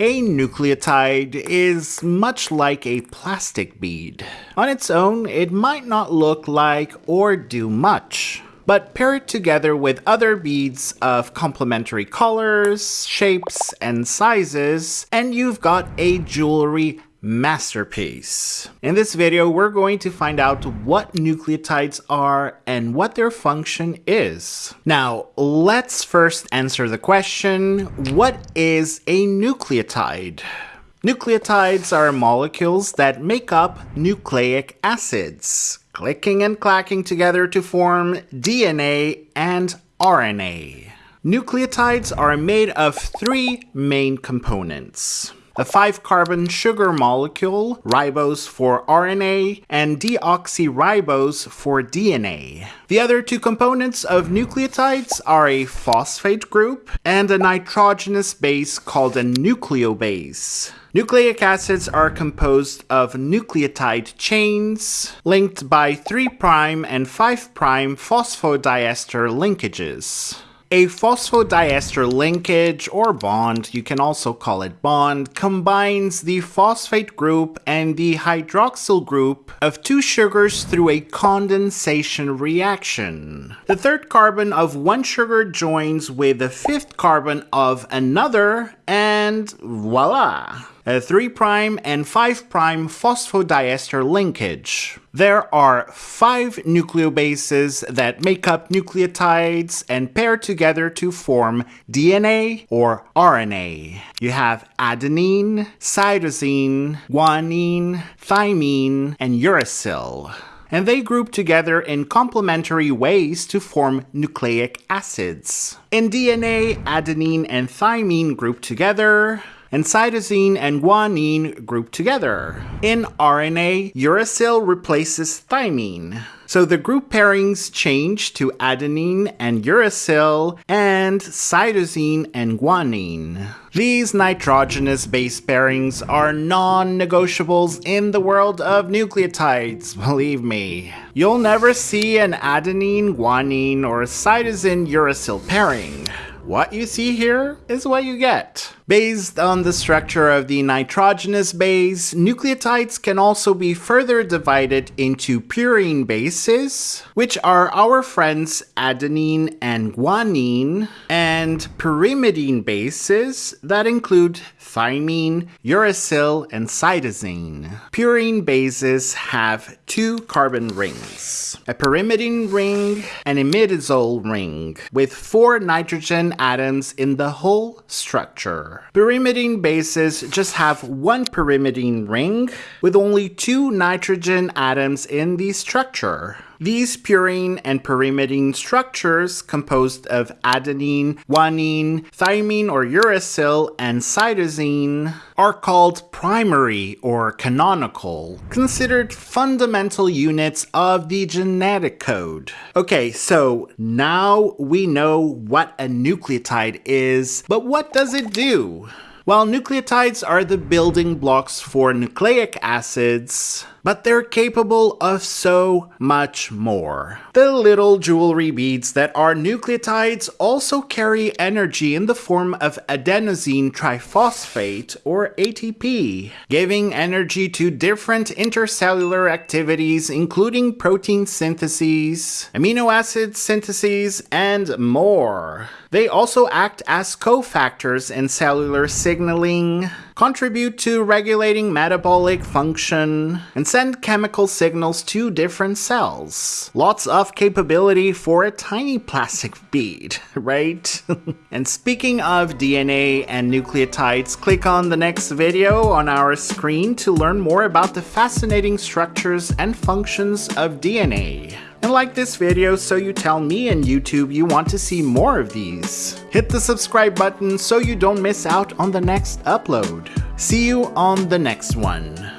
A nucleotide is much like a plastic bead. On its own, it might not look like or do much. But pair it together with other beads of complementary colors, shapes, and sizes, and you've got a jewelry masterpiece. In this video, we're going to find out what nucleotides are and what their function is. Now, let's first answer the question, what is a nucleotide? Nucleotides are molecules that make up nucleic acids, clicking and clacking together to form DNA and RNA. Nucleotides are made of three main components a 5-carbon sugar molecule, ribose for RNA, and deoxyribose for DNA. The other two components of nucleotides are a phosphate group and a nitrogenous base called a nucleobase. Nucleic acids are composed of nucleotide chains linked by 3' and 5' phosphodiester linkages. A phosphodiester linkage or bond, you can also call it bond, combines the phosphate group and the hydroxyl group of two sugars through a condensation reaction. The third carbon of one sugar joins with the fifth carbon of another and voila! A 3' and 5' phosphodiester linkage. There are five nucleobases that make up nucleotides and pair together to form DNA or RNA. You have adenine, cytosine, guanine, thymine, and uracil and they group together in complementary ways to form nucleic acids. In DNA, adenine and thymine group together, and cytosine and guanine group together. In RNA, uracil replaces thymine. So the group pairings change to adenine and uracil and cytosine and guanine. These nitrogenous base pairings are non-negotiables in the world of nucleotides, believe me. You'll never see an adenine, guanine, or cytosine uracil pairing. What you see here is what you get. Based on the structure of the nitrogenous base, nucleotides can also be further divided into purine bases, which are our friends adenine and guanine, and pyrimidine bases that include thymine, uracil, and cytosine. Purine bases have two carbon rings, a pyrimidine ring and a imidazole ring, with four nitrogen atoms in the whole structure. Pyrimidine bases just have one pyrimidine ring with only two nitrogen atoms in the structure. These purine and pyrimidine structures, composed of adenine, guanine, thymine or uracil, and cytosine, are called primary or canonical, considered fundamental units of the genetic code. Okay, so now we know what a nucleotide is, but what does it do? While nucleotides are the building blocks for nucleic acids, but they're capable of so much more. The little jewelry beads that are nucleotides also carry energy in the form of adenosine triphosphate, or ATP, giving energy to different intercellular activities including protein syntheses, amino acid syntheses, and more. They also act as cofactors in cellular signaling, contribute to regulating metabolic function, and send chemical signals to different cells. Lots of capability for a tiny plastic bead, right? and speaking of DNA and nucleotides, click on the next video on our screen to learn more about the fascinating structures and functions of DNA and like this video so you tell me and YouTube you want to see more of these. Hit the subscribe button so you don't miss out on the next upload. See you on the next one.